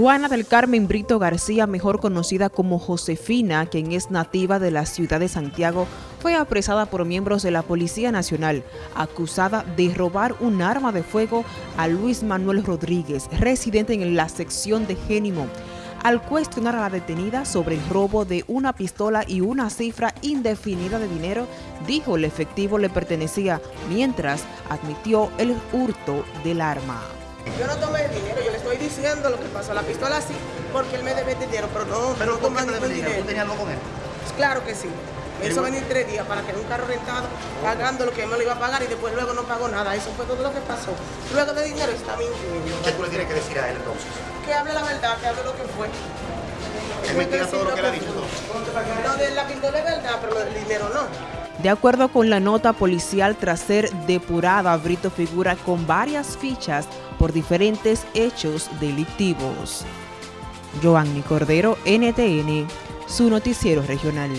Juana del Carmen Brito García, mejor conocida como Josefina, quien es nativa de la ciudad de Santiago, fue apresada por miembros de la Policía Nacional, acusada de robar un arma de fuego a Luis Manuel Rodríguez, residente en la sección de Génimo. Al cuestionar a la detenida sobre el robo de una pistola y una cifra indefinida de dinero, dijo el efectivo le pertenecía, mientras admitió el hurto del arma. Yo no tomé dinero, yo le estoy diciendo lo que pasó. La pistola sí, porque él me debe dinero, pero no, ¿Pero no tomé ningún dinero? ¿Tú tenías algo con él? Claro que sí. Me hizo venir tres días para tener un carro rentado, pagando lo que me lo iba a pagar y después luego no pagó nada. Eso fue todo lo que pasó. Luego de dinero está mintiendo. ¿Qué tú le tienes que decir a él entonces? Que hable la verdad, que hable lo que fue. Es mentira todo lo que le ha dicho. Lo de la pistola es verdad, pero del dinero no. De acuerdo con la nota policial, tras ser depurada, Brito figura con varias fichas por diferentes hechos delictivos. Joanny Cordero, NTN, su noticiero regional.